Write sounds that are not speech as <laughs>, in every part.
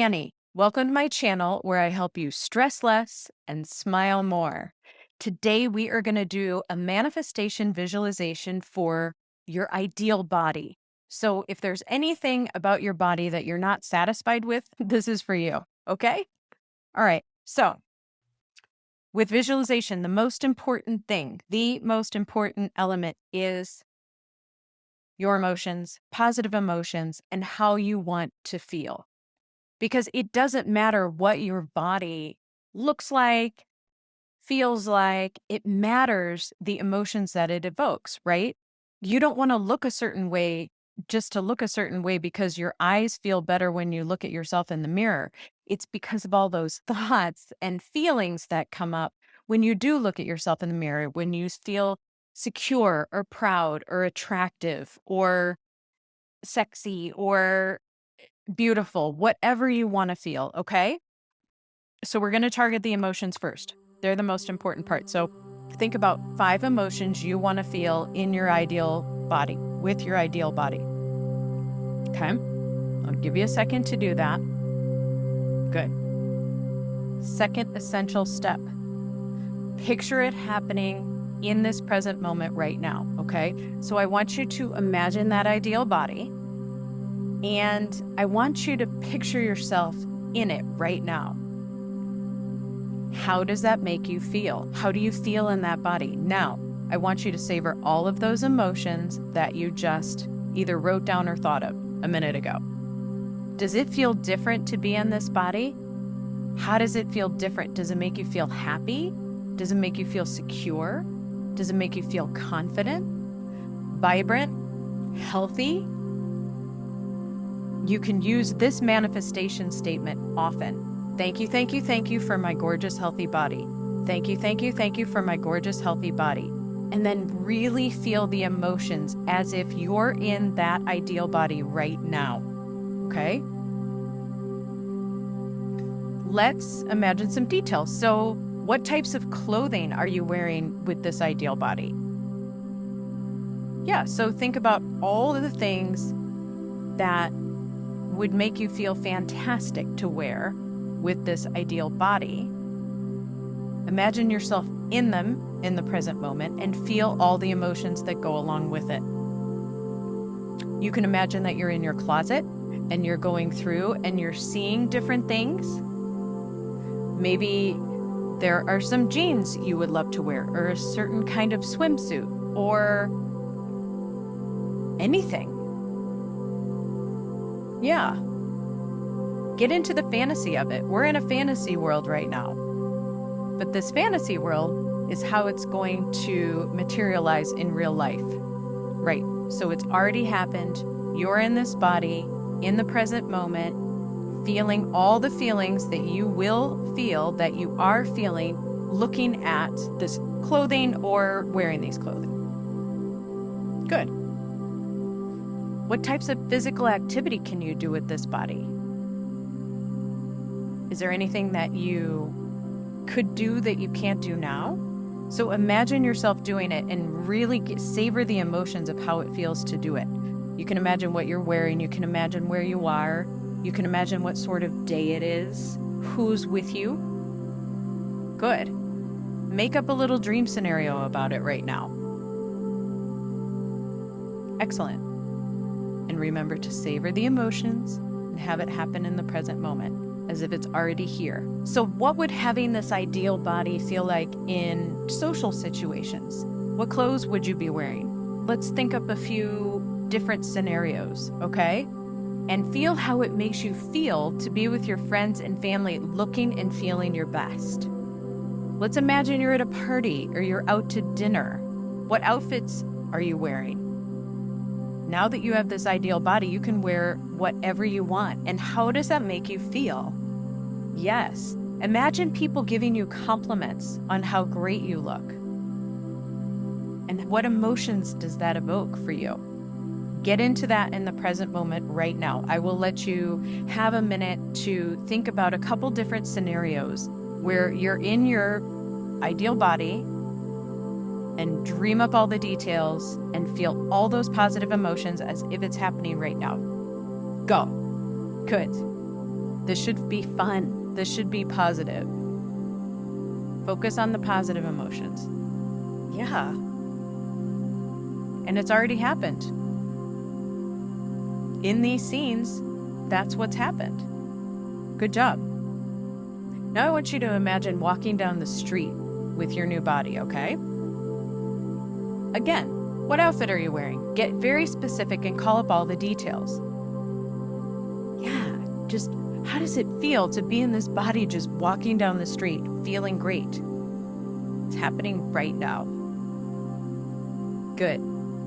Annie. Welcome to my channel where I help you stress less and smile more. Today, we are going to do a manifestation visualization for your ideal body. So, if there's anything about your body that you're not satisfied with, <laughs> this is for you. Okay? All right. So, with visualization, the most important thing, the most important element is your emotions, positive emotions, and how you want to feel because it doesn't matter what your body looks like, feels like, it matters the emotions that it evokes, right? You don't want to look a certain way just to look a certain way because your eyes feel better when you look at yourself in the mirror. It's because of all those <laughs> thoughts and feelings that come up when you do look at yourself in the mirror, when you feel secure or proud or attractive or sexy or beautiful, whatever you want to feel, okay? So we're going to target the emotions first. They're the most important part. So think about five emotions you want to feel in your ideal body, with your ideal body. Okay? I'll give you a second to do that. Good. Second essential step picture it happening in this present moment right now. Okay? So I want you to imagine that ideal body and I want you to picture yourself in it right now. How does that make you feel? How do you feel in that body? Now, I want you to savor all of those emotions that you just either wrote down or thought of a minute ago. Does it feel different to be in this body? How does it feel different? Does it make you feel happy? Does it make you feel secure? Does it make you feel confident, vibrant, healthy, you can use this manifestation statement often. Thank you, thank you, thank you for my gorgeous, healthy body. Thank you, thank you, thank you for my gorgeous, healthy body. And then really feel the emotions as if you're in that ideal body right now. Okay? Let's imagine some details. So, what types of clothing are you wearing with this ideal body? Yeah, so think about all of the things that would make you feel fantastic to wear with this ideal body. Imagine yourself in them in the present moment and feel all the emotions that go along with it. You can imagine that you're in your closet and you're going through and you're seeing different things. Maybe there are some jeans you would love to wear, or a certain kind of swimsuit, or anything. Yeah. Get into the fantasy of it. We're in a fantasy world right now. But this fantasy world is how it's going to materialize in real life. Right. So it's already happened. You're in this body, in the present moment, feeling all the feelings that you will feel, that you are feeling, looking at this clothing or wearing these clothing. Good. What types of physical activity can you do with this body? Is there anything that you could do that you can't do now? So imagine yourself doing it and really get, savor the emotions of how it feels to do it. You can imagine what you're wearing, you can imagine where you are, you can imagine what sort of day it is, who's with you. Good. Make up a little dream scenario about it right now. Excellent and remember to savor the emotions and have it happen in the present moment as if it's already here. So, what would having this ideal body feel like in social situations? What clothes would you be wearing? Let's think up a few different scenarios, okay? And feel how it makes you feel to be with your friends and family looking and feeling your best. Let's imagine you're at a party or you're out to dinner. What outfits are you wearing? Now that you have this ideal body, you can wear whatever you want. And how does that make you feel? Yes. Imagine people giving you compliments on how great you look. And what emotions does that evoke for you? Get into that in the present moment right now. I will let you have a minute to think about a couple different scenarios where you're in your ideal body and dream up all the details and feel all those positive emotions as if it's happening right now. Go. Good. This should be fun. This should be positive. Focus on the positive emotions. Yeah. And it's already happened. In these scenes, that's what's happened. Good job. Now I want you to imagine walking down the street with your new body, okay? Again, what outfit are you wearing? Get very specific and call up all the details. Yeah, just how does it feel to be in this body just walking down the street, feeling great? It's happening right now. Good.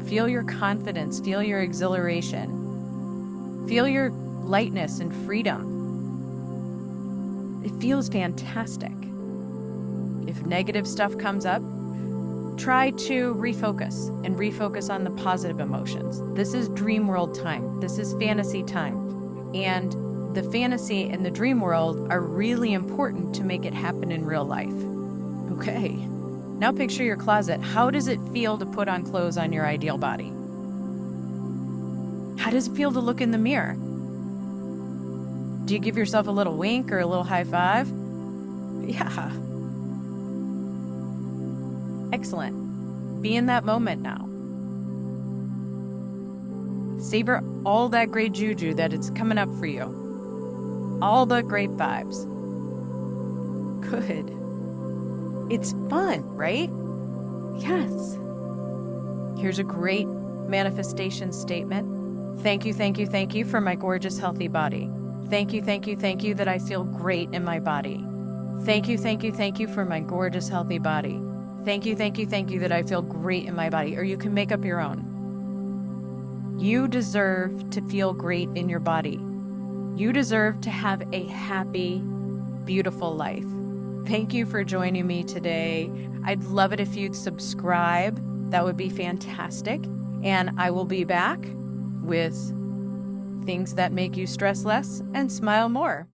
Feel your confidence, feel your exhilaration, feel your lightness and freedom. It feels fantastic. If negative stuff comes up, try to refocus and refocus on the positive emotions. This is dream world time. This is fantasy time. And the fantasy and the dream world are really important to make it happen in real life. Okay. Now picture your closet. How does it feel to put on clothes on your ideal body? How does it feel to look in the mirror? Do you give yourself a little wink or a little high five? Yeah. Excellent. Be in that moment now. Savor all that great juju that it's coming up for you. All the great vibes. Good. It's fun, right? Yes. Here's a great manifestation statement. Thank you, thank you, thank you for my gorgeous, healthy body. Thank you, thank you, thank you that I feel great in my body. Thank you, thank you, thank you for my gorgeous, healthy body. Thank you, thank you, thank you that I feel great in my body. Or you can make up your own. You deserve to feel great in your body. You deserve to have a happy, beautiful life. Thank you for joining me today. I'd love it if you'd subscribe. That would be fantastic. And I will be back with things that make you stress less and smile more.